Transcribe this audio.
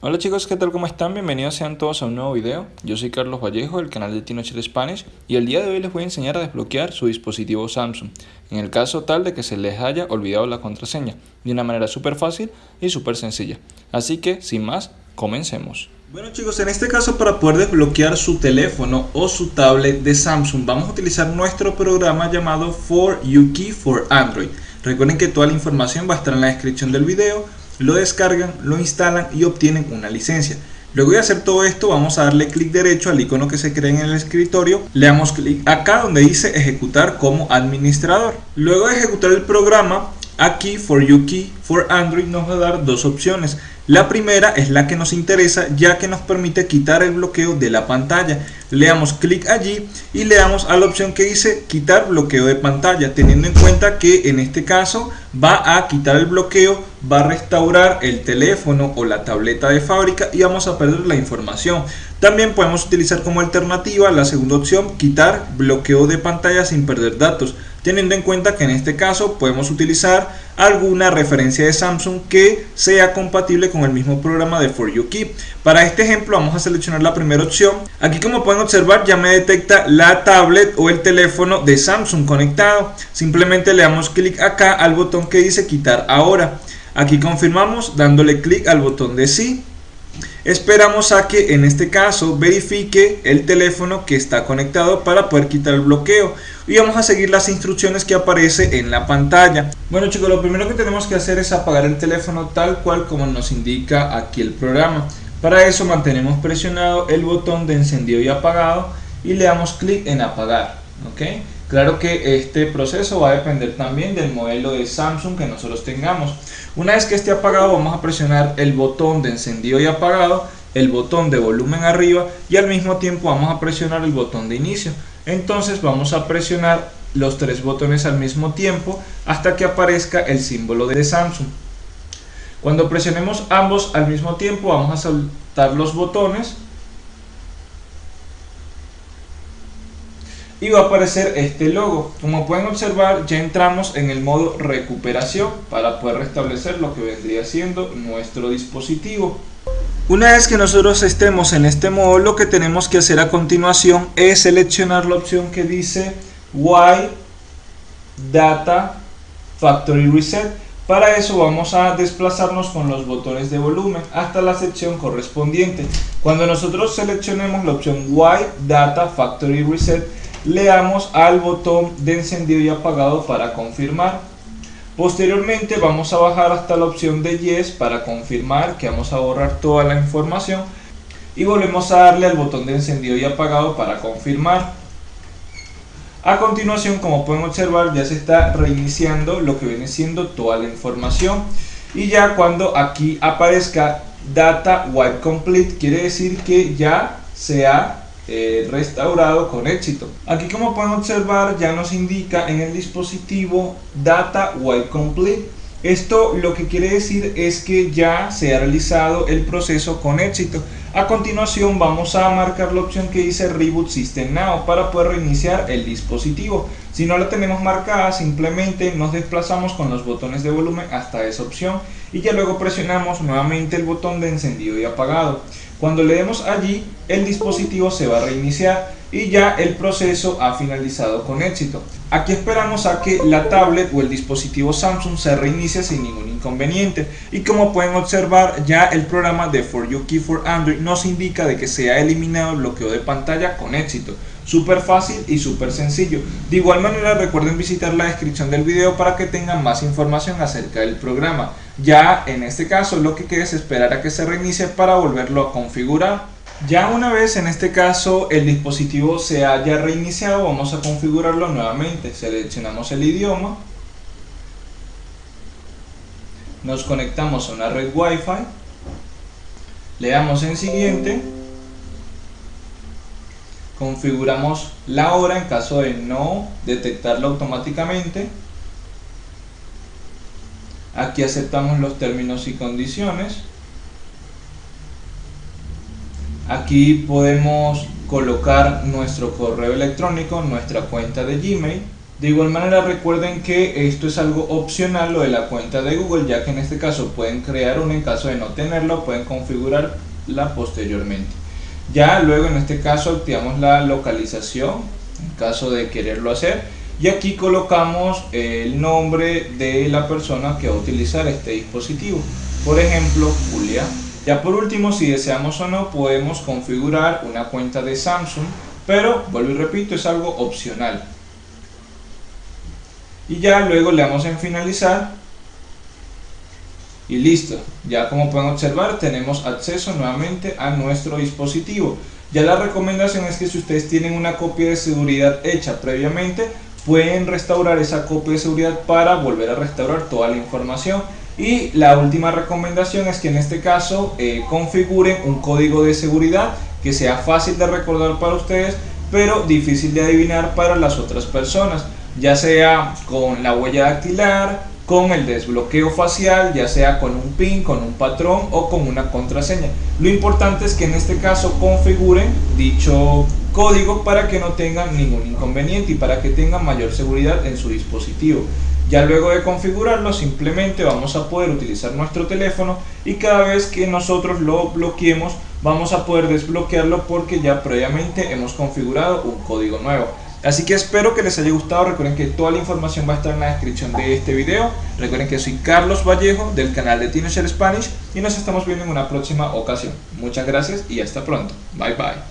Hola chicos, ¿qué tal? ¿Cómo están? Bienvenidos sean todos a un nuevo video. Yo soy Carlos Vallejo del canal de Tinocher Spanish y el día de hoy les voy a enseñar a desbloquear su dispositivo Samsung en el caso tal de que se les haya olvidado la contraseña de una manera súper fácil y súper sencilla. Así que, sin más, comencemos. Bueno chicos, en este caso para poder desbloquear su teléfono o su tablet de Samsung vamos a utilizar nuestro programa llamado For YuKey for Android. Recuerden que toda la información va a estar en la descripción del video lo descargan, lo instalan y obtienen una licencia. Luego de hacer todo esto vamos a darle clic derecho al icono que se crea en el escritorio, le damos clic acá donde dice ejecutar como administrador. Luego de ejecutar el programa, aquí For You Key for Android nos va a dar dos opciones. La primera es la que nos interesa ya que nos permite quitar el bloqueo de la pantalla. Le damos clic allí y le damos a la opción que dice quitar bloqueo de pantalla teniendo en cuenta que en este caso va a quitar el bloqueo, va a restaurar el teléfono o la tableta de fábrica y vamos a perder la información. También podemos utilizar como alternativa la segunda opción quitar bloqueo de pantalla sin perder datos teniendo en cuenta que en este caso podemos utilizar alguna referencia de Samsung que sea compatible con el mismo programa de For You Keep. Para este ejemplo vamos a seleccionar la primera opción. Aquí como pueden observar ya me detecta la tablet o el teléfono de Samsung conectado. Simplemente le damos clic acá al botón que dice quitar ahora. Aquí confirmamos dándole clic al botón de sí Esperamos a que en este caso verifique el teléfono que está conectado para poder quitar el bloqueo y vamos a seguir las instrucciones que aparece en la pantalla. Bueno chicos, lo primero que tenemos que hacer es apagar el teléfono tal cual como nos indica aquí el programa. Para eso mantenemos presionado el botón de encendido y apagado y le damos clic en apagar. ¿ok? Claro que este proceso va a depender también del modelo de Samsung que nosotros tengamos. Una vez que esté apagado vamos a presionar el botón de encendido y apagado, el botón de volumen arriba y al mismo tiempo vamos a presionar el botón de inicio. Entonces vamos a presionar los tres botones al mismo tiempo hasta que aparezca el símbolo de Samsung. Cuando presionemos ambos al mismo tiempo vamos a soltar los botones y va a aparecer este logo. Como pueden observar ya entramos en el modo recuperación para poder restablecer lo que vendría siendo nuestro dispositivo. Una vez que nosotros estemos en este modo lo que tenemos que hacer a continuación es seleccionar la opción que dice Y Data Factory Reset. Para eso vamos a desplazarnos con los botones de volumen hasta la sección correspondiente. Cuando nosotros seleccionemos la opción Y Data Factory Reset le damos al botón de encendido y apagado para confirmar. Posteriormente vamos a bajar hasta la opción de Yes para confirmar que vamos a borrar toda la información y volvemos a darle al botón de encendido y apagado para confirmar. A continuación, como pueden observar, ya se está reiniciando lo que viene siendo toda la información y ya cuando aquí aparezca Data Wipe Complete quiere decir que ya se ha eh, restaurado con éxito. Aquí como pueden observar ya nos indica en el dispositivo Data Wipe Complete. Esto lo que quiere decir es que ya se ha realizado el proceso con éxito. A continuación vamos a marcar la opción que dice Reboot System Now para poder reiniciar el dispositivo. Si no la tenemos marcada simplemente nos desplazamos con los botones de volumen hasta esa opción y ya luego presionamos nuevamente el botón de encendido y apagado. Cuando le demos allí, el dispositivo se va a reiniciar y ya el proceso ha finalizado con éxito. Aquí esperamos a que la tablet o el dispositivo Samsung se reinicie sin ningún inconveniente y como pueden observar ya el programa de For You Key for Android nos indica de que se ha eliminado el bloqueo de pantalla con éxito. Súper fácil y súper sencillo. De igual manera recuerden visitar la descripción del video para que tengan más información acerca del programa. Ya en este caso lo que queda es esperar a que se reinicie para volverlo a configurar. Ya una vez en este caso el dispositivo se haya reiniciado vamos a configurarlo nuevamente. Seleccionamos el idioma. Nos conectamos a una red Wi-Fi. Le damos en siguiente. Configuramos la hora en caso de no detectarlo automáticamente. Aquí aceptamos los términos y condiciones. Aquí podemos colocar nuestro correo electrónico nuestra cuenta de gmail De igual manera recuerden que esto es algo opcional lo de la cuenta de Google ya que en este caso pueden crear una en caso de no tenerlo pueden configurarla posteriormente. Ya luego en este caso activamos la localización en caso de quererlo hacer y aquí colocamos el nombre de la persona que va a utilizar este dispositivo. Por ejemplo Julia. Ya por último si deseamos o no podemos configurar una cuenta de Samsung pero vuelvo y repito es algo opcional y ya luego le damos en finalizar. Y listo. Ya como pueden observar tenemos acceso nuevamente a nuestro dispositivo. Ya la recomendación es que si ustedes tienen una copia de seguridad hecha previamente pueden restaurar esa copia de seguridad para volver a restaurar toda la información. Y la última recomendación es que en este caso eh, configuren un código de seguridad que sea fácil de recordar para ustedes pero difícil de adivinar para las otras personas ya sea con la huella dactilar, con el desbloqueo facial, ya sea con un PIN, con un patrón o con una contraseña. Lo importante es que en este caso configuren dicho código para que no tengan ningún inconveniente y para que tengan mayor seguridad en su dispositivo. Ya luego de configurarlo simplemente vamos a poder utilizar nuestro teléfono y cada vez que nosotros lo bloqueemos vamos a poder desbloquearlo porque ya previamente hemos configurado un código nuevo. Así que espero que les haya gustado, recuerden que toda la información va a estar en la descripción de este video. Recuerden que soy Carlos Vallejo del canal de Tino Spanish y nos estamos viendo en una próxima ocasión. Muchas gracias y hasta pronto. Bye bye.